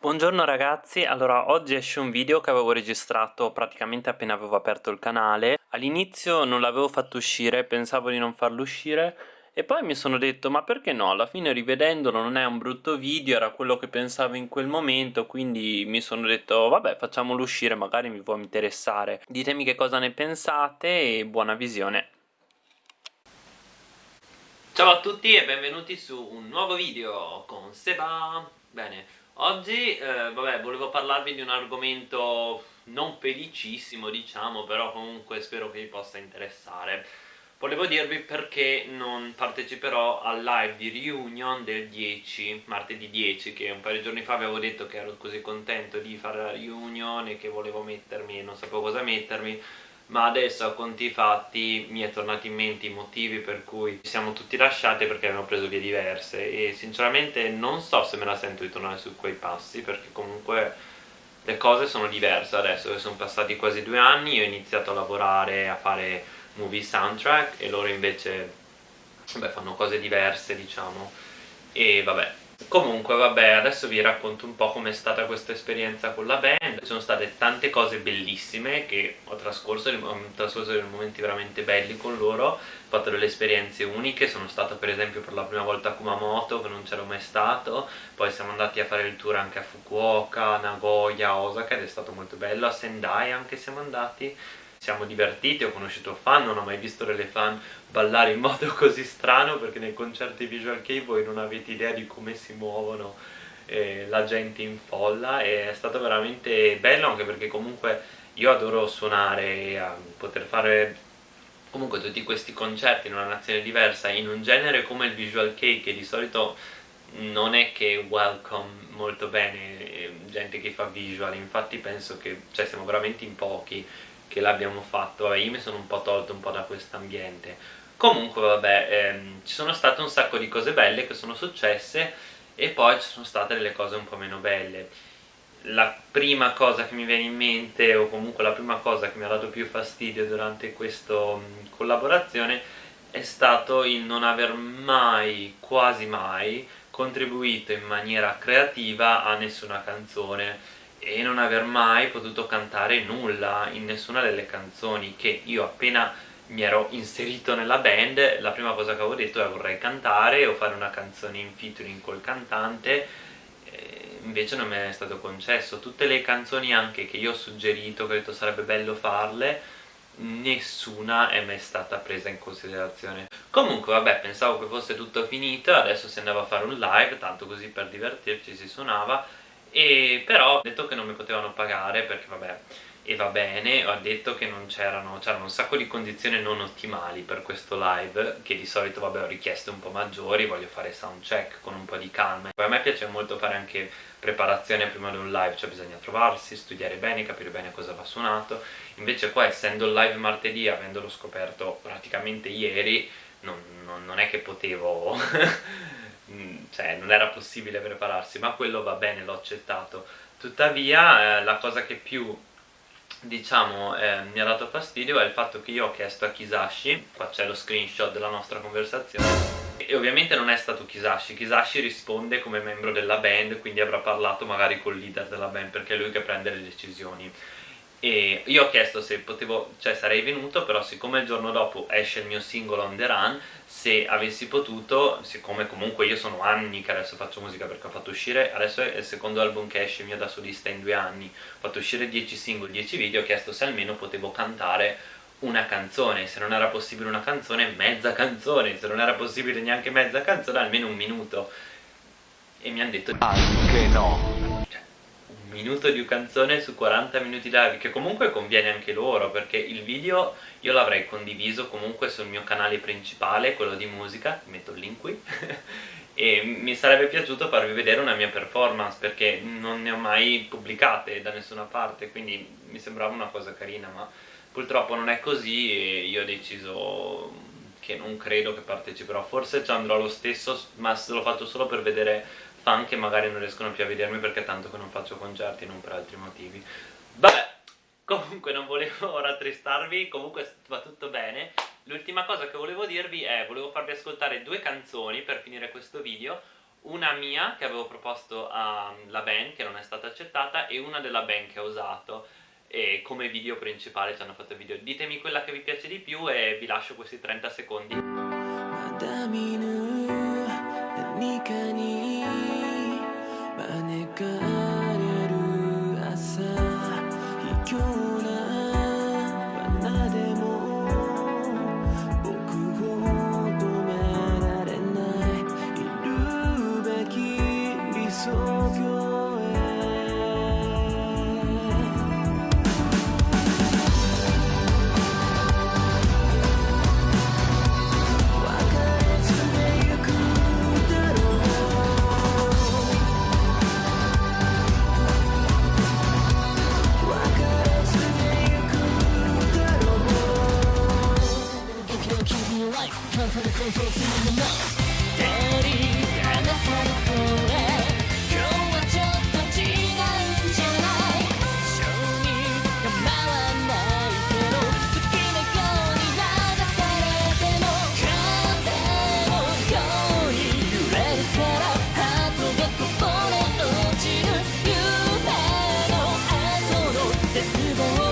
Buongiorno ragazzi, allora oggi esce un video che avevo registrato praticamente appena avevo aperto il canale. All'inizio non l'avevo fatto uscire, pensavo di non farlo uscire E poi mi sono detto ma perché no, alla fine rivedendolo non è un brutto video, era quello che pensavo in quel momento Quindi mi sono detto vabbè facciamolo uscire, magari mi può interessare. Ditemi che cosa ne pensate e buona visione. Ciao a tutti e benvenuti su un nuovo video con Seba. Bene, Oggi, eh, vabbè, volevo parlarvi di un argomento non felicissimo, diciamo, però comunque spero che vi possa interessare. Volevo dirvi perché non parteciperò al live di reunion del 10, martedì 10, che un paio di giorni fa avevo detto che ero così contento di fare la reunion e che volevo mettermi e non sapevo cosa mettermi, ma adesso a conti fatti mi è tornato in mente i motivi per cui ci siamo tutti lasciati perché abbiamo preso vie diverse. E sinceramente non so se me la sento di tornare su quei passi perché comunque le cose sono diverse adesso sono passati quasi due anni io ho iniziato a lavorare a fare movie soundtrack e loro invece beh, fanno cose diverse diciamo. E vabbè Comunque vabbè adesso vi racconto un po' com'è stata questa esperienza con la band. Ci sono state tante cose bellissime che ho trascorso, ho trascorso dei momenti veramente belli con loro. Ho fatto delle esperienze uniche, sono stato per esempio per la prima volta a Kumamoto che non c'ero mai stato. Poi siamo andati a fare il tour anche a Fukuoka, Nagoya, Osaka ed è stato molto bello. A Sendai anche siamo andati siamo divertiti, ho conosciuto fan, non ho mai visto delle fan ballare in modo così strano perché nei concerti Visual Kei voi non avete idea di come si muovono eh, la gente in folla e è stato veramente bello anche perché comunque io adoro suonare e poter fare comunque tutti questi concerti in una nazione diversa in un genere come il Visual Kei che di solito non è che welcome molto bene eh, gente che fa visual. Infatti penso che cioè siamo veramente in pochi che l'abbiamo fatto vabbè io mi sono un po' tolto un po' da questo ambiente. Comunque vabbè ehm, ci sono state un sacco di cose belle che sono successe e poi ci sono state delle cose un po' meno belle. La prima cosa che mi viene in mente o comunque la prima cosa che mi ha dato più fastidio durante questa collaborazione è stato il non aver mai, quasi mai, contribuito in maniera creativa a nessuna canzone e non aver mai potuto cantare nulla in nessuna delle canzoni che io appena mi ero inserito nella band la prima cosa che avevo detto è vorrei cantare o fare una canzone in featuring col cantante invece non mi è stato concesso. Tutte le canzoni anche che io ho suggerito che ho detto sarebbe bello farle nessuna è mai stata presa in considerazione. Comunque vabbè pensavo che fosse tutto finito adesso si andava a fare un live tanto così per divertirci si suonava e però ho detto che non mi potevano pagare perché vabbè e va bene, ho detto che non c'erano c'erano un sacco di condizioni non ottimali per questo live che di solito vabbè ho richieste un po' maggiori, voglio fare sound check con un po' di calma. Poi a me piace molto fare anche preparazione prima di un live, cioè bisogna trovarsi, studiare bene, capire bene cosa va suonato. Invece qua essendo il live martedì, avendolo scoperto praticamente ieri non, non, non è che potevo cioè non era possibile prepararsi ma quello va bene, l'ho accettato. Tuttavia eh, la cosa che più diciamo eh, mi ha dato fastidio è il fatto che io ho chiesto a Kisashi qua c'è lo screenshot della nostra conversazione e ovviamente non è stato Kisashi. Kisashi risponde come membro della band quindi avrà parlato magari col leader della band perché è lui che prende le decisioni e io ho chiesto se potevo, cioè sarei venuto però siccome il giorno dopo esce il mio singolo On The Run se avessi potuto, siccome comunque io sono anni che adesso faccio musica perché ho fatto uscire, adesso è il secondo album che esce mio da solista in due anni. Ho fatto uscire 10 singoli, 10 video, ho chiesto se almeno potevo cantare una canzone, se non era possibile una canzone, mezza canzone, se non era possibile neanche mezza canzone, almeno un minuto. E mi hanno detto anche no minuto di canzone su 40 minuti live che comunque conviene anche loro perché il video io l'avrei condiviso comunque sul mio canale principale quello di musica, metto il link qui e mi sarebbe piaciuto farvi vedere una mia performance perché non ne ho mai pubblicate da nessuna parte quindi mi sembrava una cosa carina ma purtroppo non è così e io ho deciso che non credo che parteciperò. Forse ci andrò lo stesso ma lo faccio solo per vedere fan che magari non riescono più a vedermi perché tanto che non faccio concerti non per altri motivi. Vabbè comunque non volevo rattristarvi comunque va tutto bene. L'ultima cosa che volevo dirvi è volevo farvi ascoltare due canzoni per finire questo video. Una mia che avevo proposto alla band che non è stata accettata e una della band che ho usato. E come video principale ci hanno fatto video. Ditemi quella che vi piace di più e vi lascio questi 30 secondi がある朝。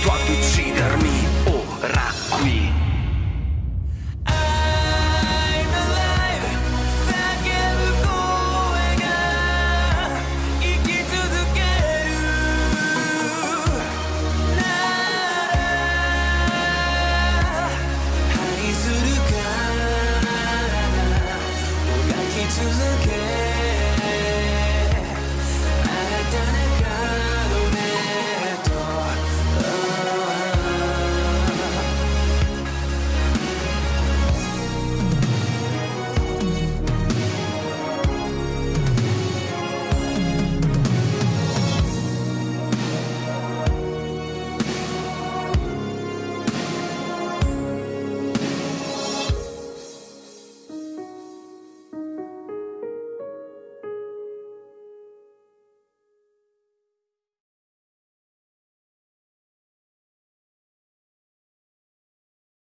dropped